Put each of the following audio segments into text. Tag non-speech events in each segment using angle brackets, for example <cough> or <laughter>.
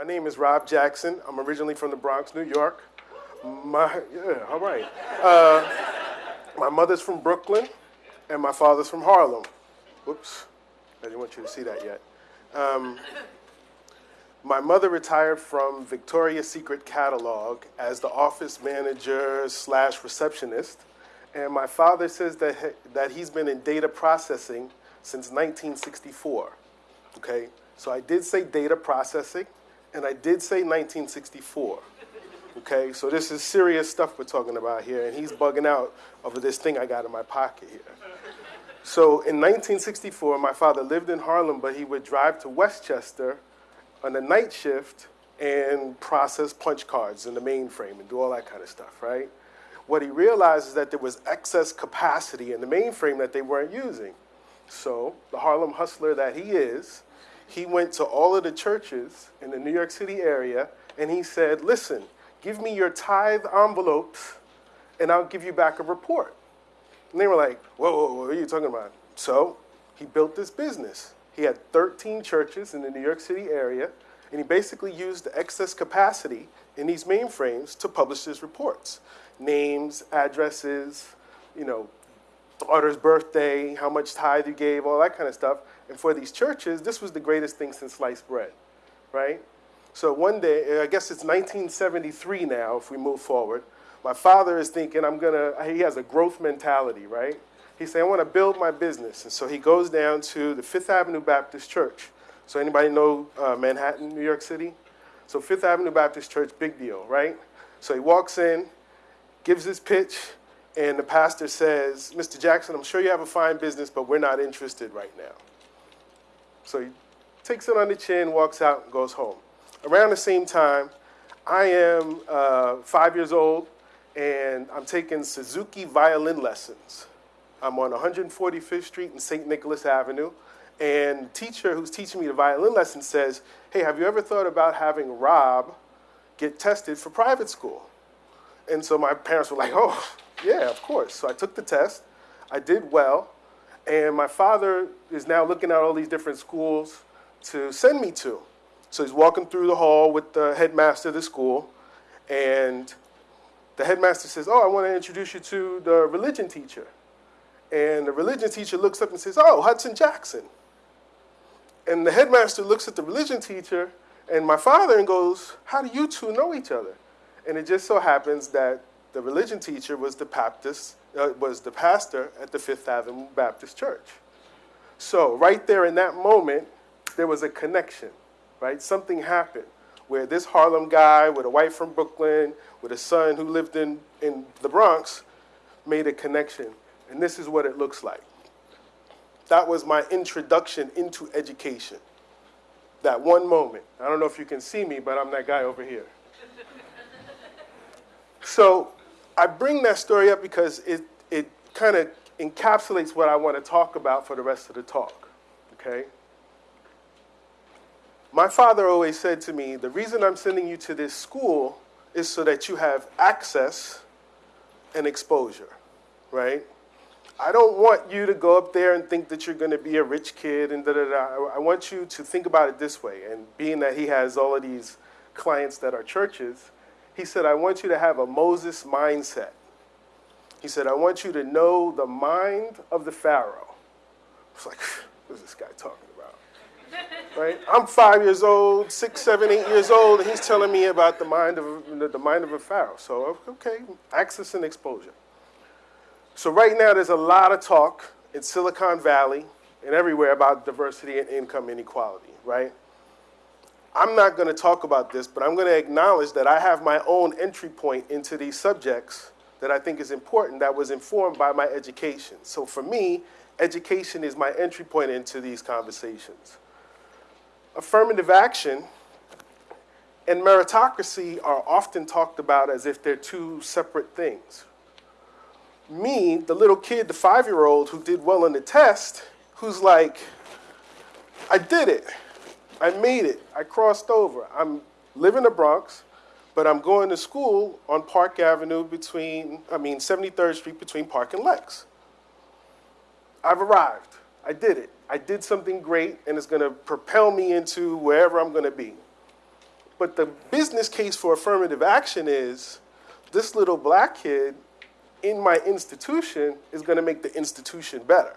My name is Rob Jackson. I'm originally from the Bronx, New York. My, yeah, all right. Uh, my mother's from Brooklyn, and my father's from Harlem. Whoops, I didn't want you to see that yet. Um, my mother retired from Victoria's Secret catalog as the office manager slash receptionist, and my father says that, he, that he's been in data processing since 1964. Okay, so I did say data processing, and I did say 1964. Okay, so this is serious stuff we're talking about here, and he's bugging out over this thing I got in my pocket here. So in 1964, my father lived in Harlem, but he would drive to Westchester on the night shift and process punch cards in the mainframe and do all that kind of stuff, right? What he realized is that there was excess capacity in the mainframe that they weren't using. So the Harlem hustler that he is, he went to all of the churches in the New York City area and he said, listen, give me your tithe envelopes and I'll give you back a report. And they were like, whoa, whoa, whoa what are you talking about? So he built this business. He had 13 churches in the New York City area, and he basically used the excess capacity in these mainframes to publish his reports. Names, addresses, you know, daughter's birthday, how much tithe you gave, all that kind of stuff. And for these churches, this was the greatest thing since sliced bread, right? So one day, I guess it's 1973 now, if we move forward, my father is thinking, I'm gonna, he has a growth mentality, right? He said, I wanna build my business. And so he goes down to the Fifth Avenue Baptist Church. So anybody know uh, Manhattan, New York City? So Fifth Avenue Baptist Church, big deal, right? So he walks in, gives his pitch, and the pastor says, Mr. Jackson, I'm sure you have a fine business, but we're not interested right now. So he takes it on the chin, walks out, and goes home. Around the same time, I am uh, five years old, and I'm taking Suzuki violin lessons. I'm on 145th Street and St. Nicholas Avenue, and teacher who's teaching me the violin lesson says, hey, have you ever thought about having Rob get tested for private school? And so my parents were like, oh, yeah, of course. So I took the test, I did well, and my father is now looking at all these different schools to send me to. So he's walking through the hall with the headmaster of the school, and the headmaster says, Oh, I want to introduce you to the religion teacher. And the religion teacher looks up and says, Oh, Hudson Jackson. And the headmaster looks at the religion teacher and my father and goes, How do you two know each other? And it just so happens that the religion teacher was the Baptist, uh, was the pastor at the Fifth Avenue Baptist Church. So right there in that moment, there was a connection, right? Something happened where this Harlem guy with a wife from Brooklyn, with a son who lived in, in the Bronx, made a connection. And this is what it looks like. That was my introduction into education. That one moment. I don't know if you can see me, but I'm that guy over here. <laughs> so I bring that story up because it, it kind of encapsulates what I want to talk about for the rest of the talk. Okay? My father always said to me, the reason I'm sending you to this school is so that you have access and exposure, right? I don't want you to go up there and think that you're going to be a rich kid and da da da. I want you to think about it this way. And being that he has all of these clients that are churches, he said, I want you to have a Moses mindset. He said, I want you to know the mind of the Pharaoh. It's like, what is this guy talking about? right? I'm five years old, six, seven, eight years old, and he's telling me about the mind of the mind of a pharaoh. So okay, access and exposure. So right now, there's a lot of talk in Silicon Valley and everywhere about diversity and income inequality, right? I'm not going to talk about this, but I'm going to acknowledge that I have my own entry point into these subjects that I think is important that was informed by my education. So for me, education is my entry point into these conversations affirmative action and meritocracy are often talked about as if they're two separate things. Me, the little kid, the five year old who did well on the test, who's like, I did it. I made it. I crossed over. I'm living in the Bronx, but I'm going to school on Park Avenue between, I mean, 73rd Street between Park and Lex. I've arrived. I did it. I did something great and it's going to propel me into wherever I'm going to be. But the business case for affirmative action is this little black kid in my institution is going to make the institution better.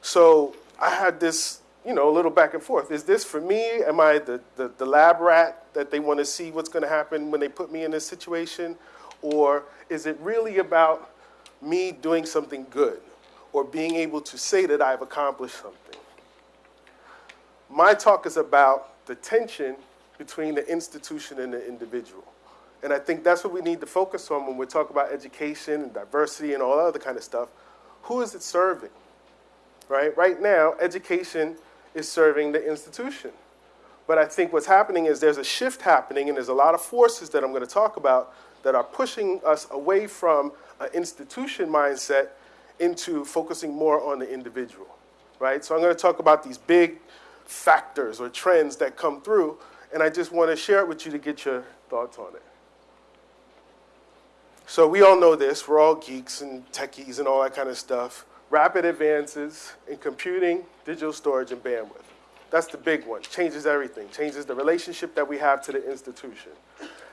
So I had this, you know, a little back and forth. Is this for me? Am I the, the, the lab rat that they want to see what's going to happen when they put me in this situation? Or is it really about me doing something good or being able to say that I've accomplished something? My talk is about the tension between the institution and the individual. And I think that's what we need to focus on when we talk about education and diversity and all that other kind of stuff. Who is it serving? Right? Right now, education is serving the institution. But I think what's happening is there's a shift happening, and there's a lot of forces that I'm going to talk about that are pushing us away from an institution mindset into focusing more on the individual. Right? So I'm going to talk about these big factors or trends that come through, and I just want to share it with you to get your thoughts on it. So we all know this. We're all geeks and techies and all that kind of stuff. Rapid advances in computing, digital storage, and bandwidth. That's the big one. Changes everything. Changes the relationship that we have to the institution.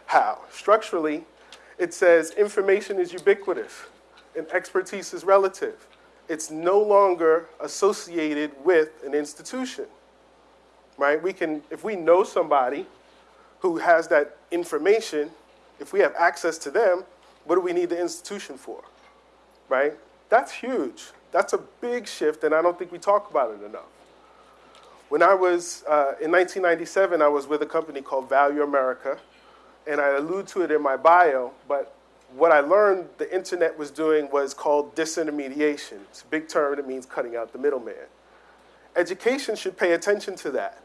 How? Structurally, it says information is ubiquitous and expertise is relative. It's no longer associated with an institution. Right? We can, if we know somebody who has that information, if we have access to them, what do we need the institution for? Right? That's huge. That's a big shift, and I don't think we talk about it enough. When I was uh, in 1997, I was with a company called Value America, and I allude to it in my bio, but what I learned the internet was doing was called disintermediation. It's a big term that means cutting out the middleman. Education should pay attention to that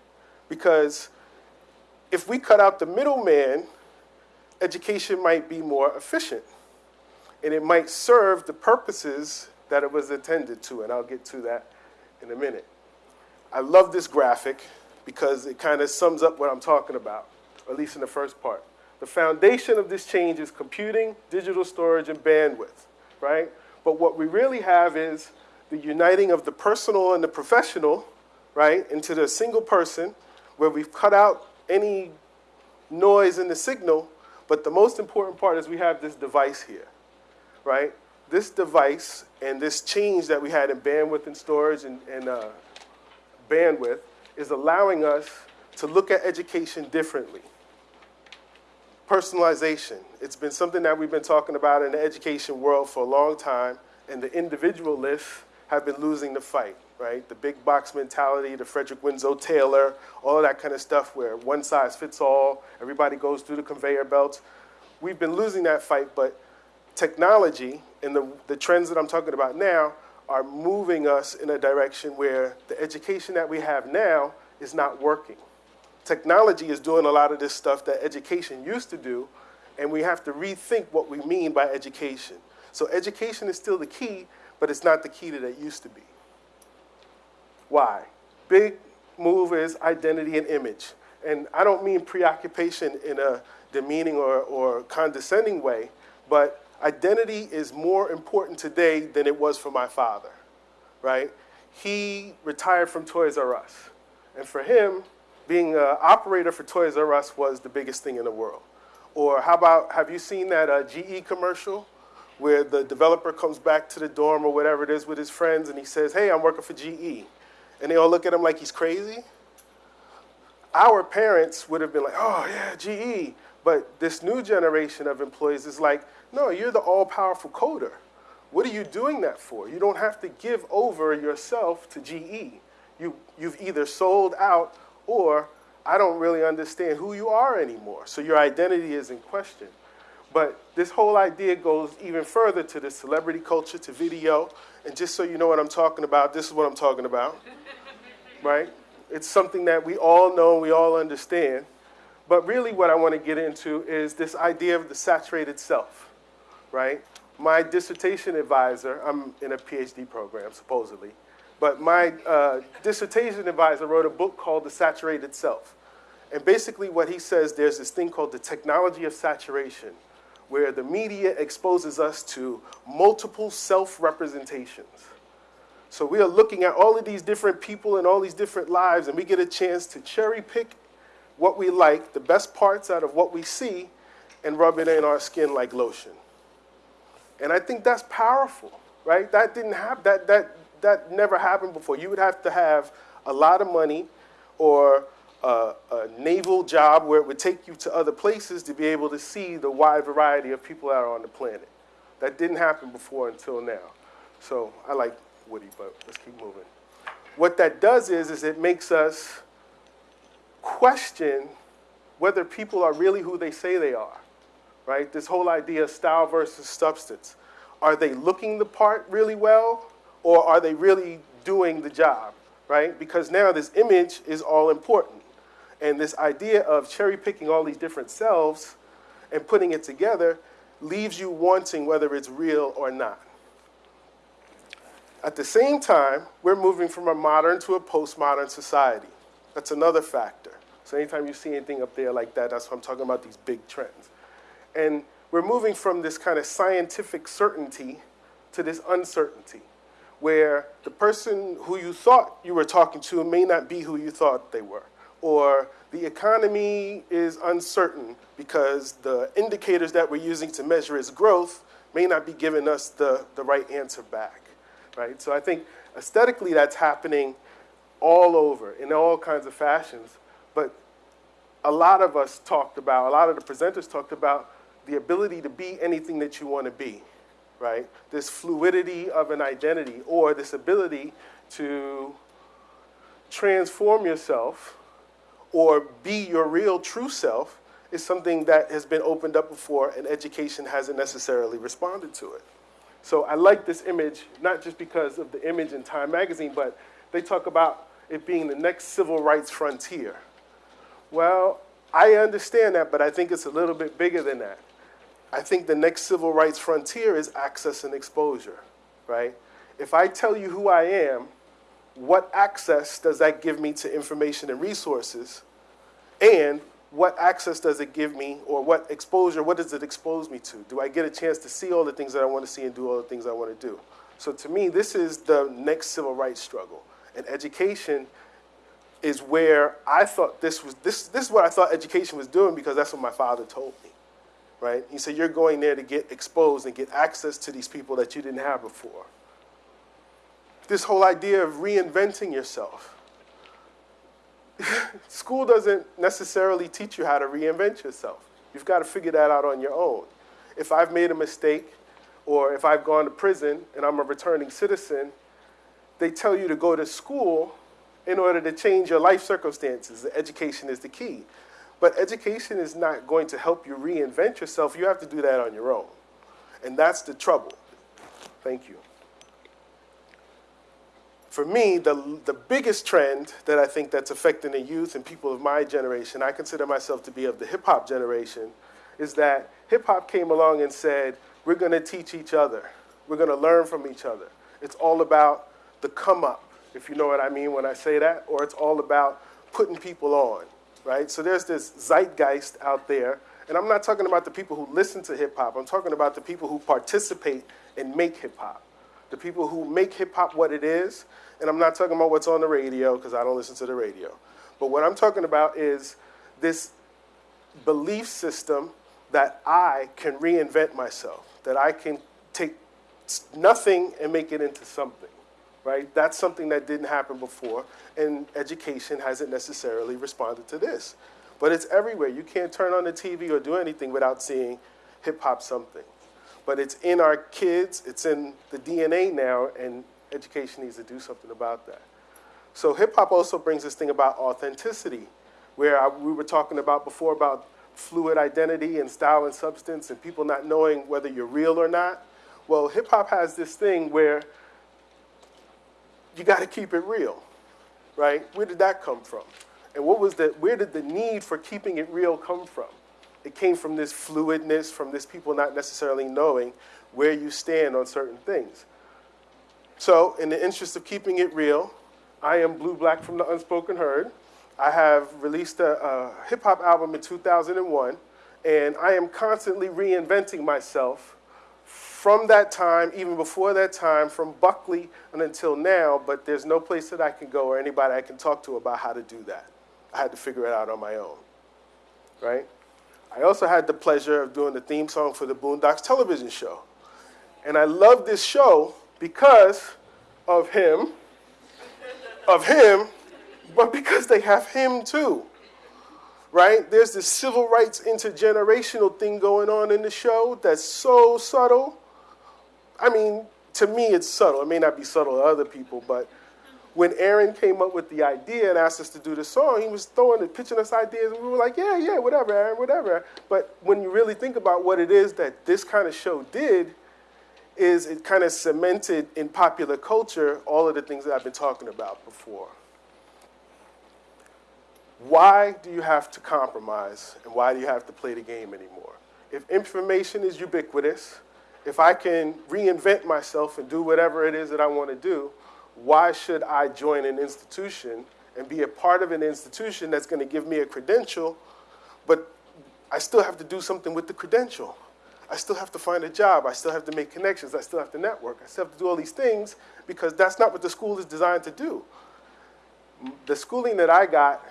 because if we cut out the middleman, education might be more efficient and it might serve the purposes that it was intended to, and I'll get to that in a minute. I love this graphic because it kind of sums up what I'm talking about, at least in the first part. The foundation of this change is computing, digital storage, and bandwidth, right? But what we really have is the uniting of the personal and the professional, right, into the single person where we've cut out any noise in the signal but the most important part is we have this device here, right? This device and this change that we had in bandwidth and storage and, and uh, bandwidth is allowing us to look at education differently. Personalization. It's been something that we've been talking about in the education world for a long time, and the individualists have been losing the fight, right? The big box mentality, the Frederick Winslow Taylor, all of that kind of stuff where one size fits all, everybody goes through the conveyor belts. We've been losing that fight, but technology and the, the trends that I'm talking about now are moving us in a direction where the education that we have now is not working. Technology is doing a lot of this stuff that education used to do, and we have to rethink what we mean by education. So education is still the key, but it's not the key that it used to be. Why? Big move is identity and image. And I don't mean preoccupation in a demeaning or, or condescending way, but identity is more important today than it was for my father, right? He retired from Toys R Us. And for him, being an operator for Toys R Us was the biggest thing in the world. Or how about, have you seen that uh, GE commercial where the developer comes back to the dorm or whatever it is with his friends and he says, hey, I'm working for GE. And they all look at him like he's crazy. Our parents would have been like, oh, yeah, GE. But this new generation of employees is like, no, you're the all powerful coder. What are you doing that for? You don't have to give over yourself to GE. You, you've either sold out or I don't really understand who you are anymore. So your identity is in question. But this whole idea goes even further to the celebrity culture, to video. And just so you know what I'm talking about, this is what I'm talking about, <laughs> right? It's something that we all know, we all understand. But really, what I want to get into is this idea of the saturated self, right? My dissertation advisor, I'm in a PhD program, supposedly, but my uh, dissertation advisor wrote a book called The Saturated Self. And basically, what he says there's this thing called the technology of saturation where the media exposes us to multiple self-representations. So we are looking at all of these different people and all these different lives, and we get a chance to cherry pick what we like, the best parts out of what we see, and rub it in our skin like lotion. And I think that's powerful, right? That didn't happen, that, that, that never happened before. You would have to have a lot of money or a, a, naval job where it would take you to other places to be able to see the wide variety of people that are on the planet. That didn't happen before until now. So I like Woody, but let's keep moving. What that does is, is it makes us question whether people are really who they say they are, right? This whole idea of style versus substance. Are they looking the part really well, or are they really doing the job, right? Because now this image is all important. And this idea of cherry picking all these different selves and putting it together leaves you wanting whether it's real or not. At the same time, we're moving from a modern to a postmodern society. That's another factor. So anytime you see anything up there like that, that's what I'm talking about, these big trends. And we're moving from this kind of scientific certainty to this uncertainty, where the person who you thought you were talking to may not be who you thought they were or the economy is uncertain because the indicators that we're using to measure its growth may not be giving us the, the right answer back, right? So I think aesthetically that's happening all over in all kinds of fashions, but a lot of us talked about, a lot of the presenters talked about the ability to be anything that you want to be, right? This fluidity of an identity or this ability to transform yourself or be your real true self is something that has been opened up before and education hasn't necessarily responded to it. So I like this image, not just because of the image in Time magazine, but they talk about it being the next civil rights frontier. Well, I understand that, but I think it's a little bit bigger than that. I think the next civil rights frontier is access and exposure, right? If I tell you who I am, what access does that give me to information and resources? And what access does it give me, or what exposure, what does it expose me to? Do I get a chance to see all the things that I want to see and do all the things I want to do? So to me, this is the next civil rights struggle. And education is where I thought this was, this, this is what I thought education was doing because that's what my father told me, right? He said, you're going there to get exposed and get access to these people that you didn't have before. This whole idea of reinventing yourself <laughs> school doesn't necessarily teach you how to reinvent yourself. You've got to figure that out on your own. If I've made a mistake, or if I've gone to prison and I'm a returning citizen, they tell you to go to school in order to change your life circumstances. Education is the key. But education is not going to help you reinvent yourself. You have to do that on your own. And that's the trouble. Thank you for me, the, the biggest trend that I think that's affecting the youth and people of my generation, I consider myself to be of the hip hop generation, is that hip hop came along and said, we're going to teach each other. We're going to learn from each other. It's all about the come up, if you know what I mean when I say that, or it's all about putting people on, right? So there's this zeitgeist out there, and I'm not talking about the people who listen to hip hop, I'm talking about the people who participate and make hip hop. The people who make hip hop what it is and I'm not talking about what's on the radio because I don't listen to the radio. But what I'm talking about is this belief system that I can reinvent myself, that I can take nothing and make it into something, right? That's something that didn't happen before, and education hasn't necessarily responded to this. But it's everywhere. You can't turn on the TV or do anything without seeing hip hop something. But it's in our kids, it's in the DNA now, and education needs to do something about that. So hip hop also brings this thing about authenticity, where I, we were talking about before about fluid identity and style and substance and people not knowing whether you're real or not. Well, hip hop has this thing where you got to keep it real, right? Where did that come from? And what was the, where did the need for keeping it real come from? It came from this fluidness, from this people not necessarily knowing where you stand on certain things. So, in the interest of keeping it real, I am Blue Black from the Unspoken Heard. I have released a, a hip hop album in 2001, and I am constantly reinventing myself from that time, even before that time, from Buckley and until now, but there's no place that I can go or anybody I can talk to about how to do that. I had to figure it out on my own, right? I also had the pleasure of doing the theme song for the Boondocks television show. And I love this show because of him, of him, but because they have him too. Right? There's this civil rights intergenerational thing going on in the show that's so subtle. I mean, to me, it's subtle. It may not be subtle to other people, but when Aaron came up with the idea and asked us to do the song, he was throwing and pitching us ideas, and we were like, yeah, yeah, whatever, Aaron, whatever. But when you really think about what it is that this kind of show did, is it kind of cemented in popular culture all of the things that I've been talking about before. Why do you have to compromise and why do you have to play the game anymore? If information is ubiquitous, if I can reinvent myself and do whatever it is that I want to do, why should I join an institution and be a part of an institution that's going to give me a credential, but I still have to do something with the credential? I still have to find a job. I still have to make connections. I still have to network. I still have to do all these things because that's not what the school is designed to do. The schooling that I got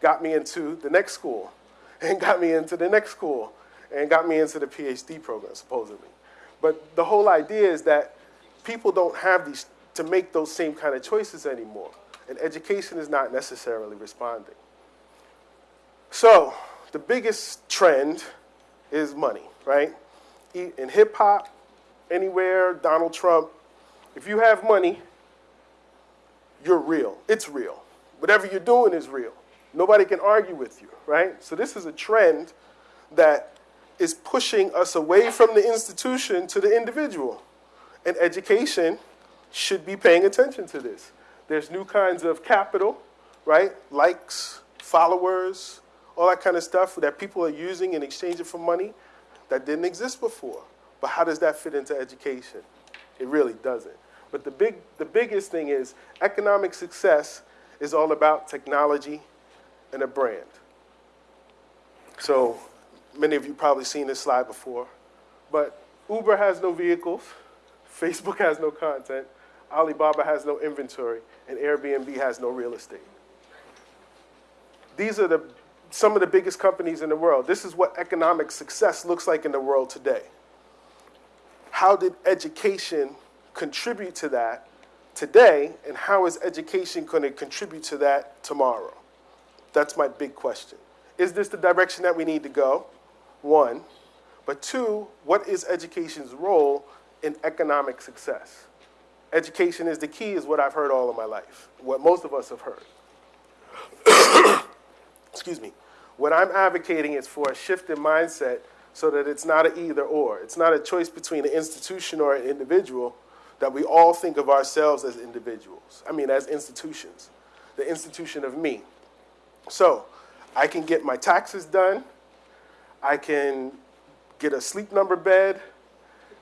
got me into the next school <laughs> and got me into the next school and got me into the PhD program, supposedly. But the whole idea is that people don't have these to make those same kind of choices anymore. And education is not necessarily responding. So, the biggest trend is money, right? In hip hop, anywhere, Donald Trump, if you have money, you're real. It's real. Whatever you're doing is real. Nobody can argue with you, right? So, this is a trend that is pushing us away from the institution to the individual. And education should be paying attention to this. There's new kinds of capital, right? Likes, followers, all that kind of stuff that people are using in exchange for money that didn't exist before. But how does that fit into education? It really doesn't. But the, big, the biggest thing is economic success is all about technology and a brand. So many of you probably seen this slide before, but Uber has no vehicles, <laughs> Facebook has no content, Alibaba has no inventory, and Airbnb has no real estate. These are the, some of the biggest companies in the world. This is what economic success looks like in the world today. How did education contribute to that today, and how is education going to contribute to that tomorrow? That's my big question. Is this the direction that we need to go? One. But two, what is education's role in economic success? education is the key is what I've heard all of my life, what most of us have heard. <coughs> Excuse me. What I'm advocating is for a shift in mindset so that it's not an either or. It's not a choice between an institution or an individual, that we all think of ourselves as individuals. I mean, as institutions, the institution of me. So, I can get my taxes done, I can get a sleep number bed,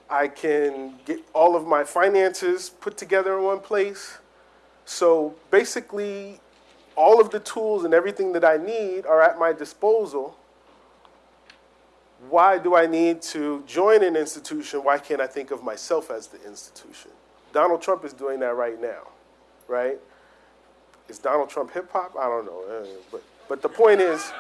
I can get all of my finances put together in one place. So basically, all of the tools and everything that I need are at my disposal. Why do I need to join an institution? Why can't I think of myself as the institution? Donald Trump is doing that right now, right? Is Donald Trump hip hop? I don't know. Uh, but, but the point is,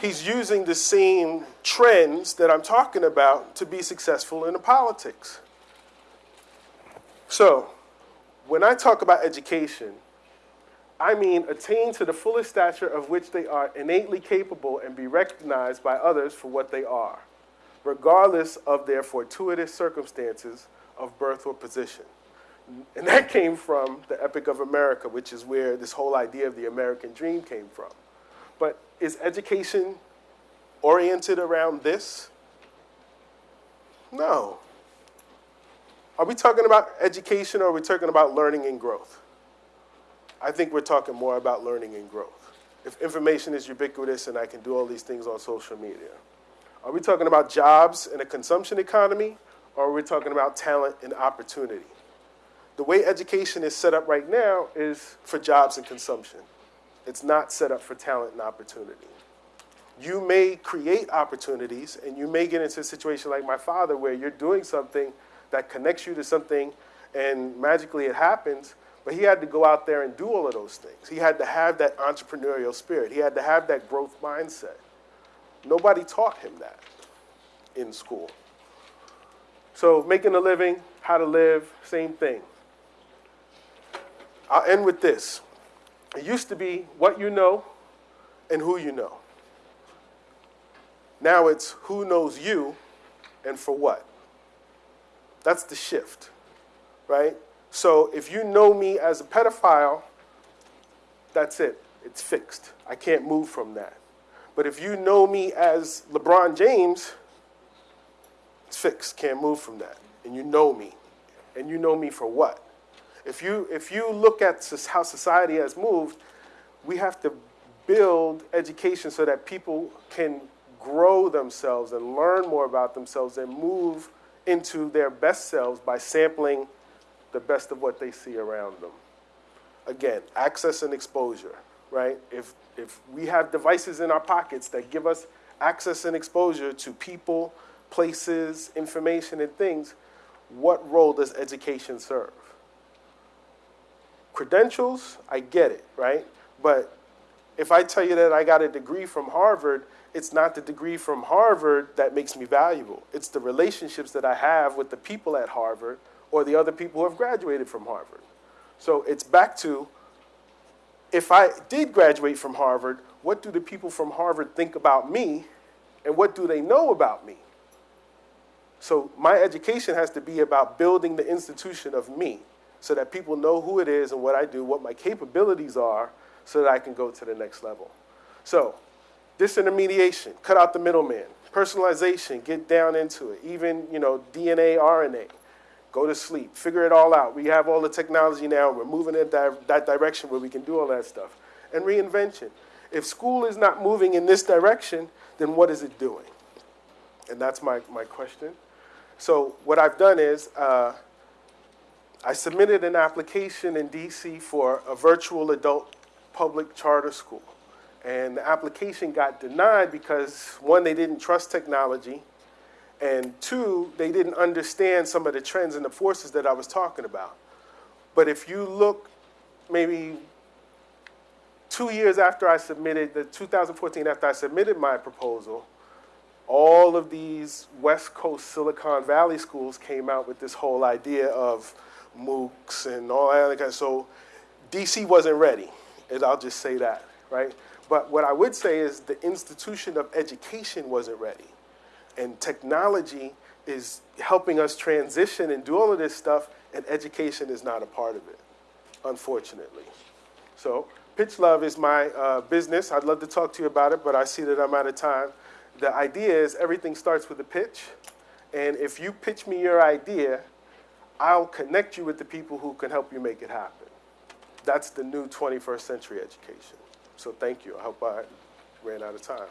he's using the same trends that I'm talking about to be successful in the politics. So, when I talk about education, I mean attain to the fullest stature of which they are innately capable and be recognized by others for what they are, regardless of their fortuitous circumstances of birth or position. And that came from the Epic of America, which is where this whole idea of the American dream came from. But is education oriented around this? No. Are we talking about education or are we talking about learning and growth? I think we're talking more about learning and growth. If information is ubiquitous and I can do all these things on social media. Are we talking about jobs in a consumption economy or are we talking about talent and opportunity? The way education is set up right now is for jobs and consumption. It's not set up for talent and opportunity. You may create opportunities and you may get into a situation like my father where you're doing something that connects you to something and magically it happens, But he had to go out there and do all of those things. He had to have that entrepreneurial spirit. He had to have that growth mindset. Nobody taught him that in school. So, making a living, how to live, same thing. I'll end with this. It used to be what you know and who you know. Now it's who knows you and for what. That's the shift, right? So if you know me as a pedophile, that's it. It's fixed. I can't move from that. But if you know me as LeBron James, it's fixed. Can't move from that. And you know me. And you know me for what? If you, if you look at how society has moved, we have to build education so that people can grow themselves and learn more about themselves and move into their best selves by sampling the best of what they see around them. Again, access and exposure, right? If, if we have devices in our pockets that give us access and exposure to people, places, information, and things, what role does education serve? Credentials, I get it, right? But if I tell you that I got a degree from Harvard, it's not the degree from Harvard that makes me valuable. It's the relationships that I have with the people at Harvard or the other people who have graduated from Harvard. So it's back to if I did graduate from Harvard, what do the people from Harvard think about me and what do they know about me? So my education has to be about building the institution of me so that people know who it is and what I do, what my capabilities are, so that I can go to the next level. So disintermediation, cut out the middleman. Personalization, get down into it. Even, you know, DNA, RNA. Go to sleep, figure it all out. We have all the technology now, we're moving in that, that direction where we can do all that stuff. And reinvention. If school is not moving in this direction, then what is it doing? And that's my, my question. So what I've done is uh, I submitted an application in DC for a virtual adult public charter school. And the application got denied because one, they didn't trust technology, and two, they didn't understand some of the trends and the forces that I was talking about. But if you look maybe two years after I submitted, the 2014 after I submitted my proposal, all of these West Coast Silicon Valley schools came out with this whole idea of MOOCs and all that. other Kind. So DC wasn't ready, and I'll just say that, right? But what I would say is the institution of education wasn't ready. And technology is helping us transition and do all of this stuff, and education is not a part of it, unfortunately. So, Pitch Love is my uh, business. I'd love to talk to you about it, but I see that I'm out of time. The idea is everything starts with a pitch, and if you pitch me your idea, I'll connect you with the people who can help you make it happen. That's the new 21st century education. So thank you. I hope I ran out of time.